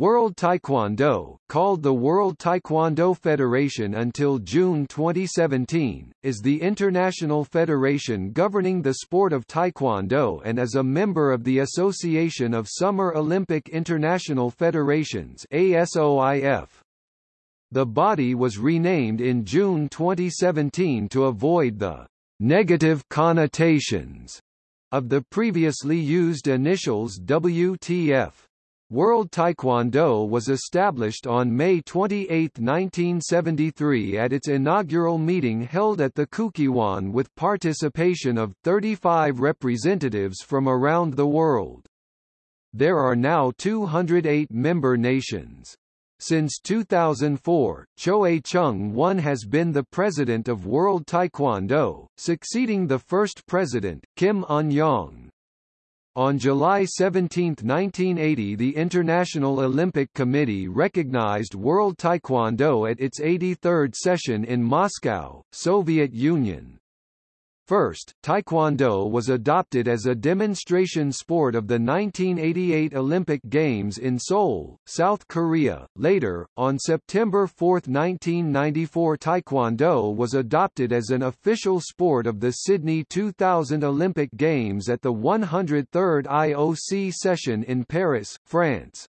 World Taekwondo, called the World Taekwondo Federation until June 2017, is the international federation governing the sport of Taekwondo and is a member of the Association of Summer Olympic International Federations ASOIF. The body was renamed in June 2017 to avoid the negative connotations of the previously used initials WTF. World Taekwondo was established on May 28, 1973 at its inaugural meeting held at the Kukkiwon with participation of 35 representatives from around the world. There are now 208 member nations. Since 2004, Choue Chung-won has been the president of World Taekwondo, succeeding the first president, Kim Un-yong. On July 17, 1980 the International Olympic Committee recognized World Taekwondo at its 83rd session in Moscow, Soviet Union. First, Taekwondo was adopted as a demonstration sport of the 1988 Olympic Games in Seoul, South Korea. Later, on September 4, 1994 Taekwondo was adopted as an official sport of the Sydney 2000 Olympic Games at the 103rd IOC session in Paris, France.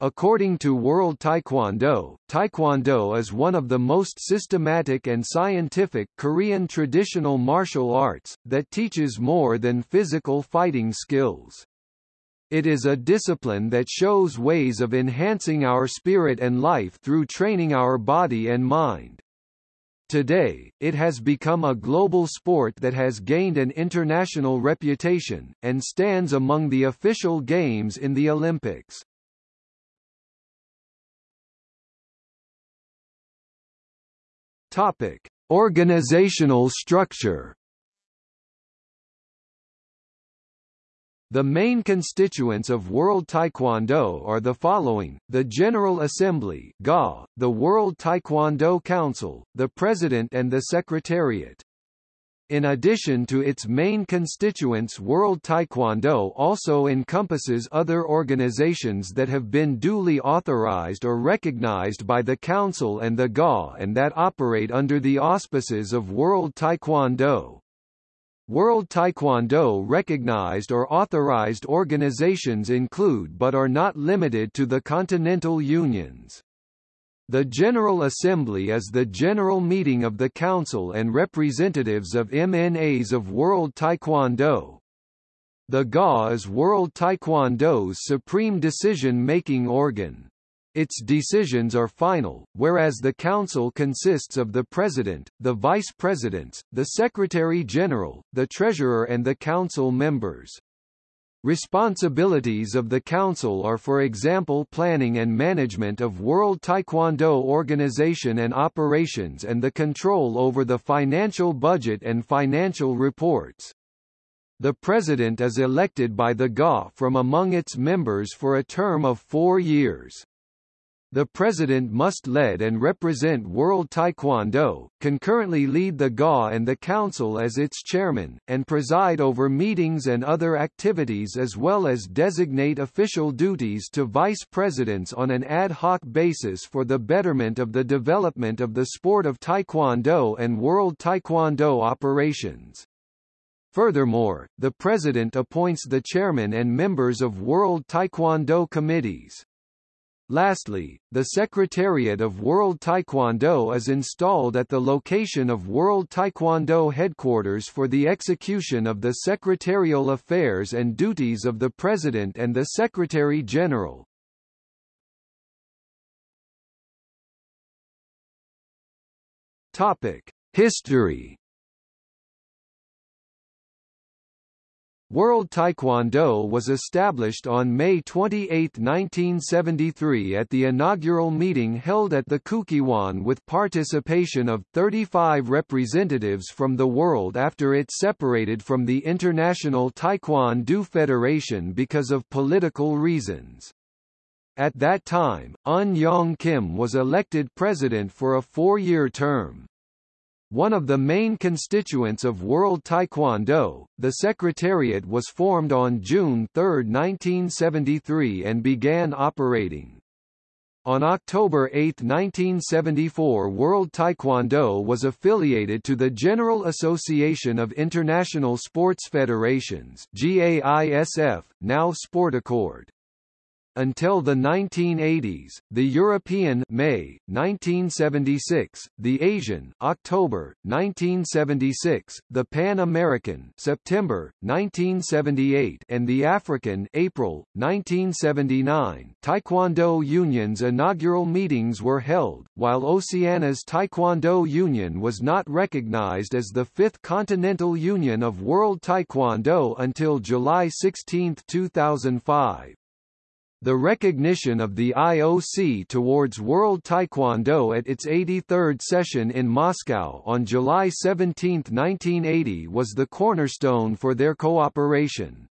According to World Taekwondo, Taekwondo is one of the most systematic and scientific Korean traditional martial arts, that teaches more than physical fighting skills. It is a discipline that shows ways of enhancing our spirit and life through training our body and mind. Today, it has become a global sport that has gained an international reputation, and stands among the official games in the Olympics. Topic: Organizational structure. The main constituents of World Taekwondo are the following, the General Assembly GA, the World Taekwondo Council, the President and the Secretariat. In addition to its main constituents World Taekwondo also encompasses other organizations that have been duly authorized or recognized by the Council and the GA and that operate under the auspices of World Taekwondo. World Taekwondo recognized or authorized organizations include but are not limited to the Continental Unions. The General Assembly is the general meeting of the Council and representatives of MNAs of World Taekwondo. The GA is World Taekwondo's supreme decision-making organ. Its decisions are final, whereas the Council consists of the President, the Vice Presidents, the Secretary-General, the Treasurer and the Council members. Responsibilities of the Council are for example planning and management of World Taekwondo organization and operations and the control over the financial budget and financial reports. The President is elected by the GA from among its members for a term of four years. The president must lead and represent World Taekwondo, concurrently lead the GA and the council as its chairman, and preside over meetings and other activities as well as designate official duties to vice presidents on an ad hoc basis for the betterment of the development of the sport of Taekwondo and World Taekwondo operations. Furthermore, the president appoints the chairman and members of World Taekwondo committees. Lastly, the Secretariat of World Taekwondo is installed at the location of World Taekwondo headquarters for the execution of the secretarial affairs and duties of the President and the Secretary-General. History World Taekwondo was established on May 28, 1973 at the inaugural meeting held at the Kukkiwon with participation of 35 representatives from the world after it separated from the International Taekwondo Federation because of political reasons. At that time, Un Yong Kim was elected president for a four-year term. One of the main constituents of World Taekwondo, the Secretariat was formed on June 3, 1973 and began operating. On October 8, 1974 World Taekwondo was affiliated to the General Association of International Sports Federations GAISF, now Sportaccord. Until the 1980s, the European May 1976, the Asian October 1976, the Pan American September 1978, and the African April 1979 Taekwondo Union's inaugural meetings were held, while Oceania's Taekwondo Union was not recognized as the Fifth Continental Union of World Taekwondo until July 16, 2005. The recognition of the IOC towards World Taekwondo at its 83rd session in Moscow on July 17, 1980 was the cornerstone for their cooperation.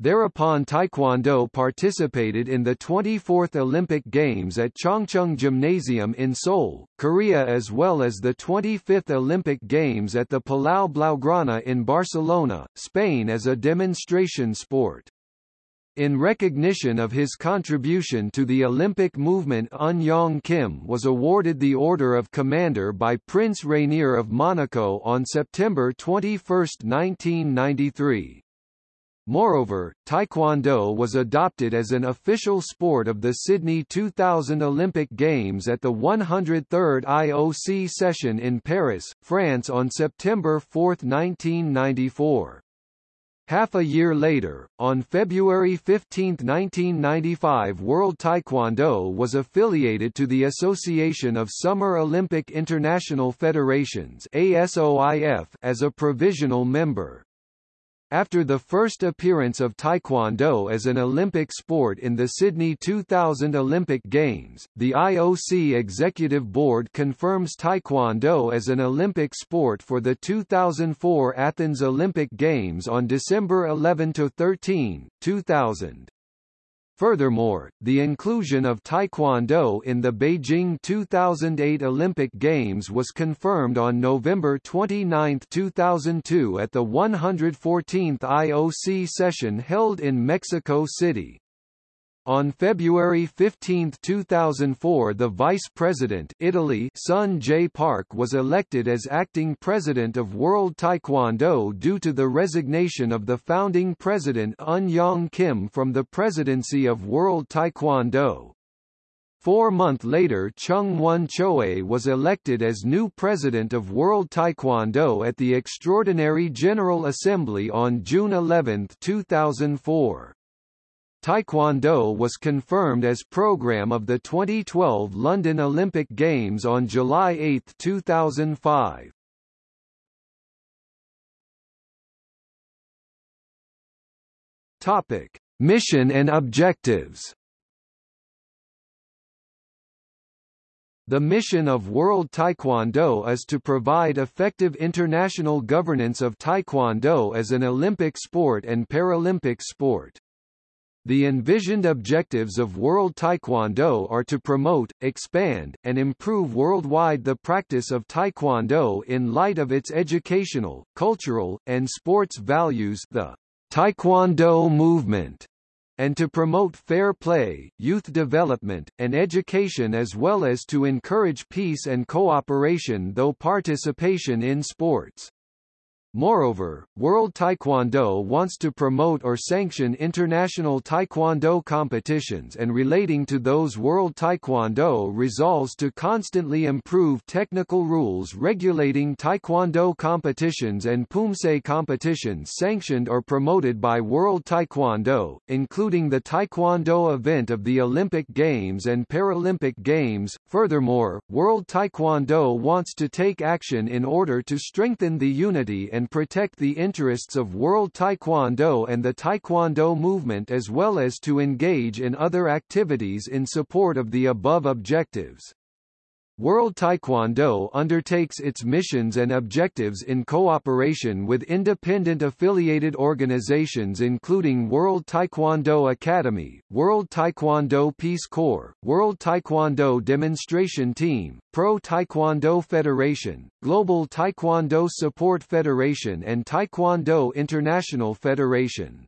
Thereupon Taekwondo participated in the 24th Olympic Games at Changchung Gymnasium in Seoul, Korea as well as the 25th Olympic Games at the Palau Blaugrana in Barcelona, Spain as a demonstration sport. In recognition of his contribution to the Olympic movement Un Yong Kim was awarded the Order of Commander by Prince Rainier of Monaco on September 21, 1993. Moreover, Taekwondo was adopted as an official sport of the Sydney 2000 Olympic Games at the 103rd IOC session in Paris, France on September 4, 1994. Half a year later, on February 15, 1995 World Taekwondo was affiliated to the Association of Summer Olympic International Federations ASOIF as a provisional member. After the first appearance of Taekwondo as an Olympic sport in the Sydney 2000 Olympic Games, the IOC Executive Board confirms Taekwondo as an Olympic sport for the 2004 Athens Olympic Games on December 11–13, 2000. Furthermore, the inclusion of Taekwondo in the Beijing 2008 Olympic Games was confirmed on November 29, 2002 at the 114th IOC session held in Mexico City. On February 15, 2004 the Vice President Italy Sun Jae Park was elected as acting president of World Taekwondo due to the resignation of the founding president Un Yong Kim from the presidency of World Taekwondo. Four months later Chung Won Choe was elected as new president of World Taekwondo at the Extraordinary General Assembly on June 11, 2004. Taekwondo was confirmed as program of the 2012 London Olympic Games on July 8, 2005. Topic: Mission and objectives. The mission of World Taekwondo is to provide effective international governance of Taekwondo as an Olympic sport and Paralympic sport. The envisioned objectives of World Taekwondo are to promote, expand, and improve worldwide the practice of Taekwondo in light of its educational, cultural, and sports values the Taekwondo movement, and to promote fair play, youth development, and education as well as to encourage peace and cooperation through participation in sports. Moreover, World Taekwondo wants to promote or sanction international Taekwondo competitions and relating to those World Taekwondo resolves to constantly improve technical rules regulating Taekwondo competitions and Poomsae competitions sanctioned or promoted by World Taekwondo, including the Taekwondo event of the Olympic Games and Paralympic Games. Furthermore, World Taekwondo wants to take action in order to strengthen the unity and and protect the interests of World Taekwondo and the Taekwondo movement as well as to engage in other activities in support of the above objectives. World Taekwondo undertakes its missions and objectives in cooperation with independent affiliated organizations including World Taekwondo Academy, World Taekwondo Peace Corps, World Taekwondo Demonstration Team, Pro Taekwondo Federation, Global Taekwondo Support Federation and Taekwondo International Federation.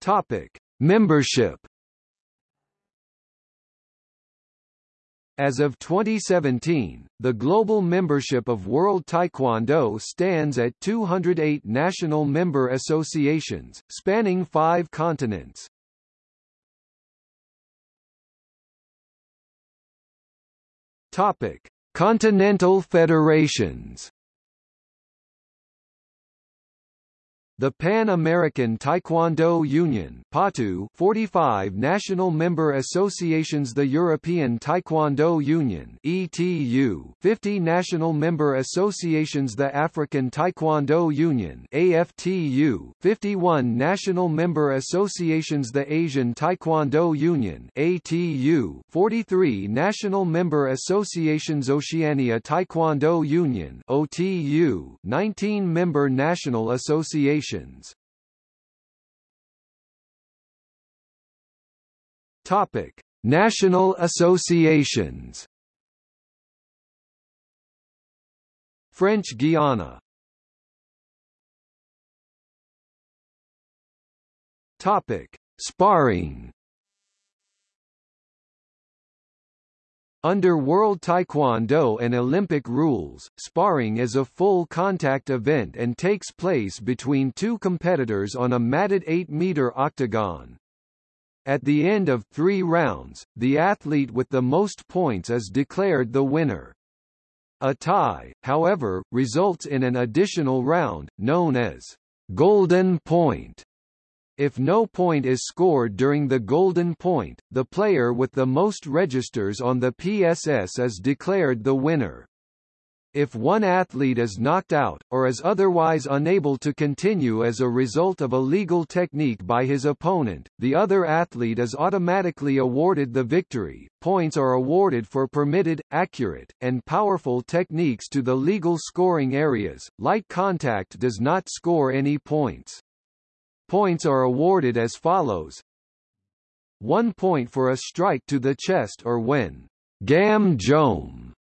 Topic: Membership As of 2017, the global membership of World Taekwondo stands at 208 national member associations, spanning five continents. Topic: Continental federations The Pan-American Taekwondo Union PATU 45 national member associations The European Taekwondo Union ETU 50 national member associations The African Taekwondo Union AFTU 51 national member associations The Asian Taekwondo Union ATU 43 national member associations Oceania Taekwondo Union OTU 19 member national associations associations Topic: National associations. French Guiana. Topic: Sparring. Under World Taekwondo and Olympic rules, sparring is a full contact event and takes place between two competitors on a matted 8-meter octagon. At the end of three rounds, the athlete with the most points is declared the winner. A tie, however, results in an additional round, known as golden point. If no point is scored during the golden point, the player with the most registers on the PSS is declared the winner. If one athlete is knocked out, or is otherwise unable to continue as a result of a legal technique by his opponent, the other athlete is automatically awarded the victory. Points are awarded for permitted, accurate, and powerful techniques to the legal scoring areas. Light contact does not score any points. Points are awarded as follows. 1 point for a strike to the chest or when gam jom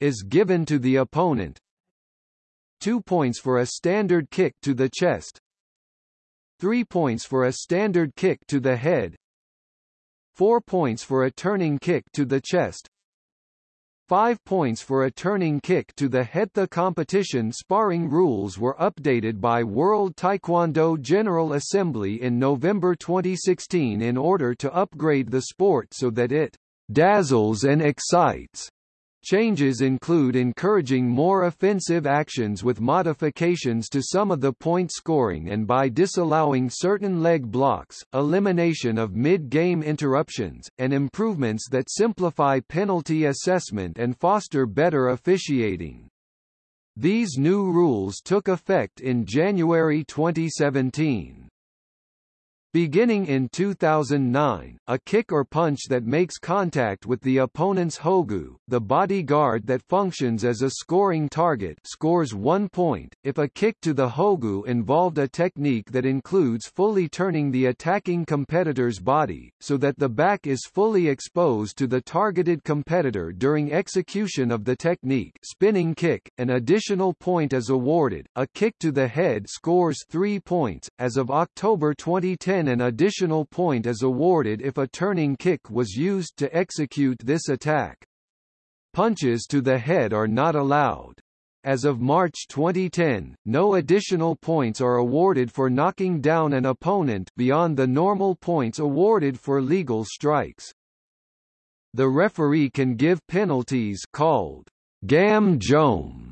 is given to the opponent. 2 points for a standard kick to the chest. 3 points for a standard kick to the head. 4 points for a turning kick to the chest. 5 points for a turning kick to the head. The competition sparring rules were updated by World Taekwondo General Assembly in November 2016 in order to upgrade the sport so that it dazzles and excites Changes include encouraging more offensive actions with modifications to some of the point scoring and by disallowing certain leg blocks, elimination of mid-game interruptions, and improvements that simplify penalty assessment and foster better officiating. These new rules took effect in January 2017. Beginning in 2009, a kick or punch that makes contact with the opponent's hogu, the bodyguard that functions as a scoring target scores one point. If a kick to the hogu involved a technique that includes fully turning the attacking competitor's body, so that the back is fully exposed to the targeted competitor during execution of the technique spinning kick, an additional point is awarded. A kick to the head scores three points. As of October 2010 then an additional point is awarded if a turning kick was used to execute this attack. Punches to the head are not allowed. As of March 2010, no additional points are awarded for knocking down an opponent beyond the normal points awarded for legal strikes. The referee can give penalties called gam jom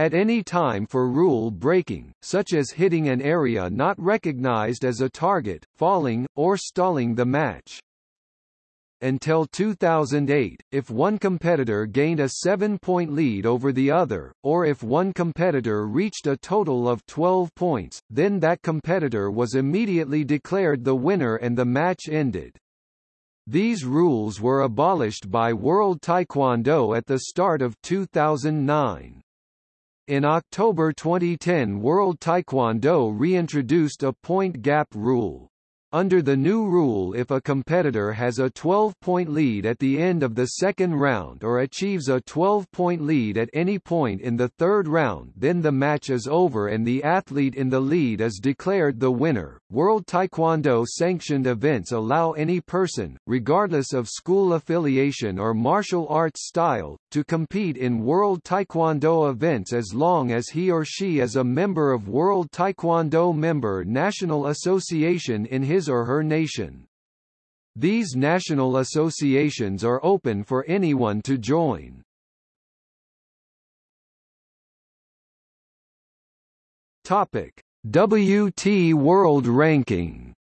at any time for rule breaking, such as hitting an area not recognized as a target, falling, or stalling the match. Until 2008, if one competitor gained a seven-point lead over the other, or if one competitor reached a total of 12 points, then that competitor was immediately declared the winner and the match ended. These rules were abolished by World Taekwondo at the start of 2009. In October 2010 World Taekwondo reintroduced a point gap rule. Under the new rule if a competitor has a 12-point lead at the end of the second round or achieves a 12-point lead at any point in the third round then the match is over and the athlete in the lead is declared the winner. World Taekwondo sanctioned events allow any person, regardless of school affiliation or martial arts style, to compete in World Taekwondo events as long as he or she is a member of World Taekwondo Member National Association in his or her nation. These national associations are open for anyone to join. Topic: WT World Ranking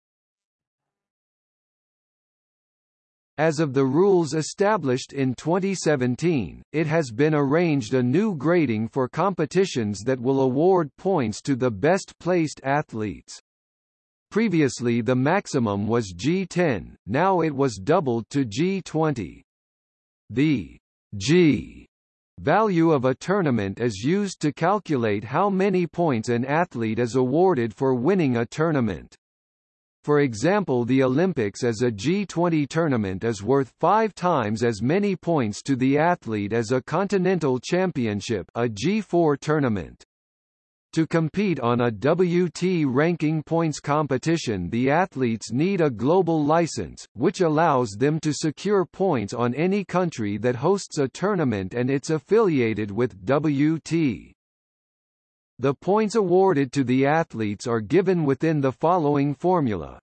As of the rules established in 2017, it has been arranged a new grading for competitions that will award points to the best-placed athletes. Previously the maximum was G10, now it was doubled to G20. The G value of a tournament is used to calculate how many points an athlete is awarded for winning a tournament. For example the Olympics as a G20 tournament is worth five times as many points to the athlete as a Continental Championship a G4 tournament. To compete on a WT ranking points competition the athletes need a global license, which allows them to secure points on any country that hosts a tournament and it's affiliated with WT. The points awarded to the athletes are given within the following formula.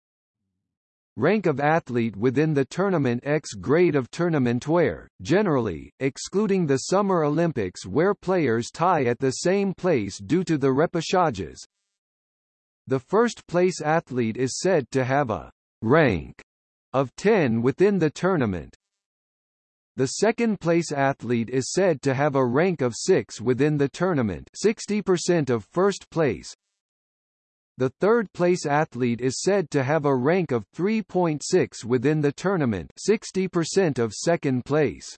Rank of athlete within the tournament X grade of tournament where, generally, excluding the Summer Olympics where players tie at the same place due to the repechages. The first place athlete is said to have a rank of 10 within the tournament, the second-place athlete is said to have a rank of 6 within the tournament 60% of first place. The third-place athlete is said to have a rank of 3.6 within the tournament 60% of second place.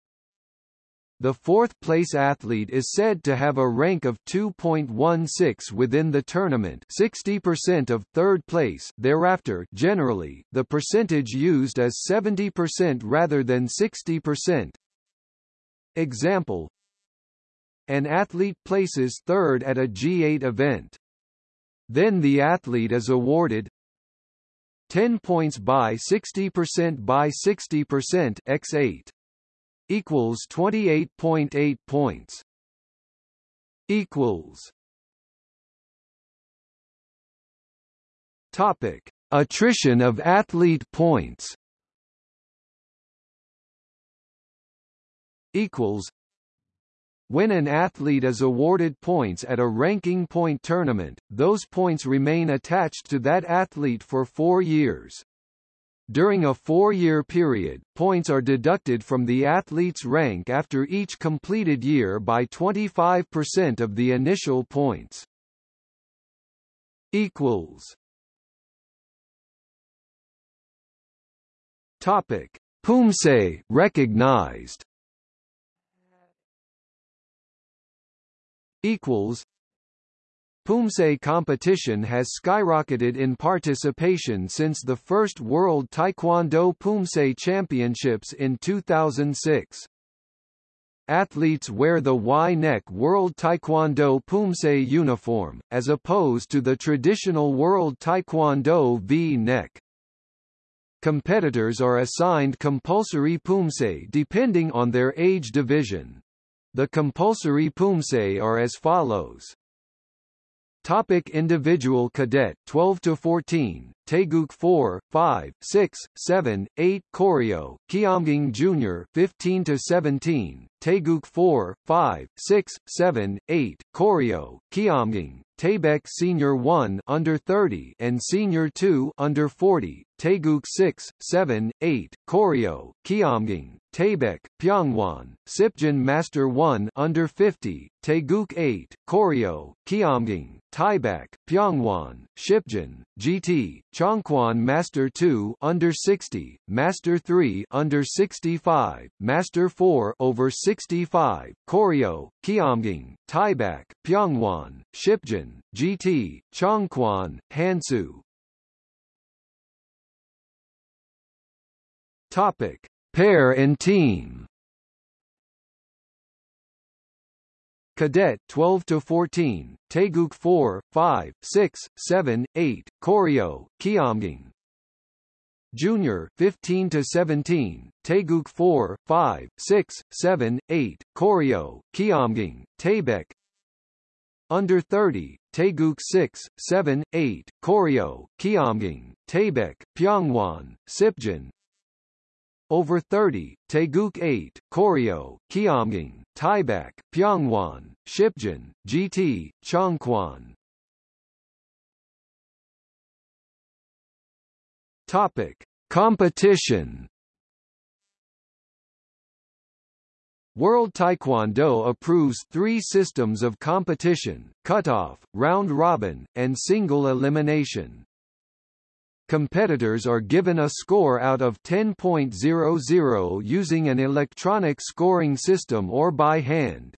The fourth-place athlete is said to have a rank of 2.16 within the tournament 60% of third place thereafter generally, the percentage used is 70% rather than 60%. Example An athlete places third at a G8 event. Then the athlete is awarded 10 points by 60% by 60% x8 equals 28.8 points equals topic. Attrition of athlete points equals when an athlete is awarded points at a ranking point tournament, those points remain attached to that athlete for four years. During a four-year period, points are deducted from the athlete's rank after each completed year by 25% of the initial points. Equals. Topic: Poomsae recognized. Equals. Poomsae competition has skyrocketed in participation since the first World Taekwondo Poomsae Championships in 2006. Athletes wear the Y-neck World Taekwondo Poomsae uniform, as opposed to the traditional World Taekwondo V-neck. Competitors are assigned compulsory Poomsae depending on their age division. The compulsory Poomsae are as follows. Topic individual cadet 12 to 14 Taeguk 4 5 6 7 8 Koryo Keumgang Jr 15 to 17 Taeguk 4 5 6 7 8 Koryo Keumgang Taebaek Senior 1 under 30 and Senior 2 under 40 Taeguk 6 7 8 Koryo Keumgang Taebaek, Pyeongwon, Sipjin Master 1 under 50, Taeguk 8, Koryo, Keumgang, Taebaek, Pyeongwon, Shipjin, Jitae, Chongkwon Master 2 under 60, Master 3 under 65, Master 4 over 65, Koryo, Keumgang, Taebaek, Pyeongwon, Shipjin, Jitae, Chongkwon, Hansu, Topic: Pair and team. Cadet 12 to 14, Taeguk 4, 5, 6, 7, 8, Koryo, Keumgang. Junior 15 to 17, Taeguk 4, 5, 6, 7, 8, Koryo, Keumgang, Taebaek. Under 30, Taeguk 6, 7, 8, Koryo, Keumgang, Taebaek, Pyongwon, Sipjin, over 30, Taeguk 8, Koryo, Keumgang, Taebaek, Pyongwon, Shipjin, Jitae, Chongkwon. Topic: Competition. World Taekwondo approves three systems of competition, cutoff, round robin, and single elimination. Competitors are given a score out of 10.00 using an electronic scoring system or by hand.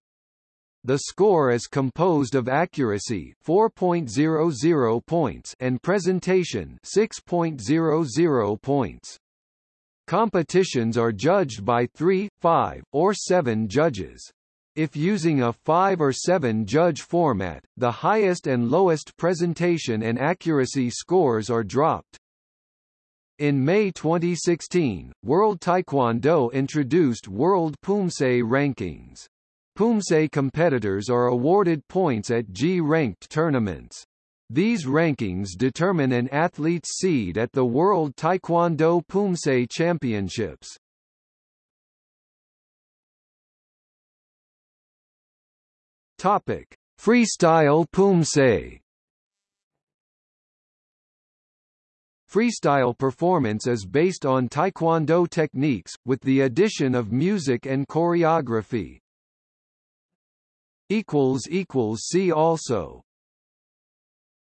The score is composed of accuracy 4.00 points and presentation 6.00 points. Competitions are judged by 3, 5, or 7 judges. If using a 5 or 7 judge format, the highest and lowest presentation and accuracy scores are dropped. In May 2016, World Taekwondo introduced World Poomsae rankings. Poomsae competitors are awarded points at G-ranked tournaments. These rankings determine an athlete's seed at the World Taekwondo Poomsae Championships. Topic: Freestyle Poomsae. Freestyle performance is based on taekwondo techniques, with the addition of music and choreography. See also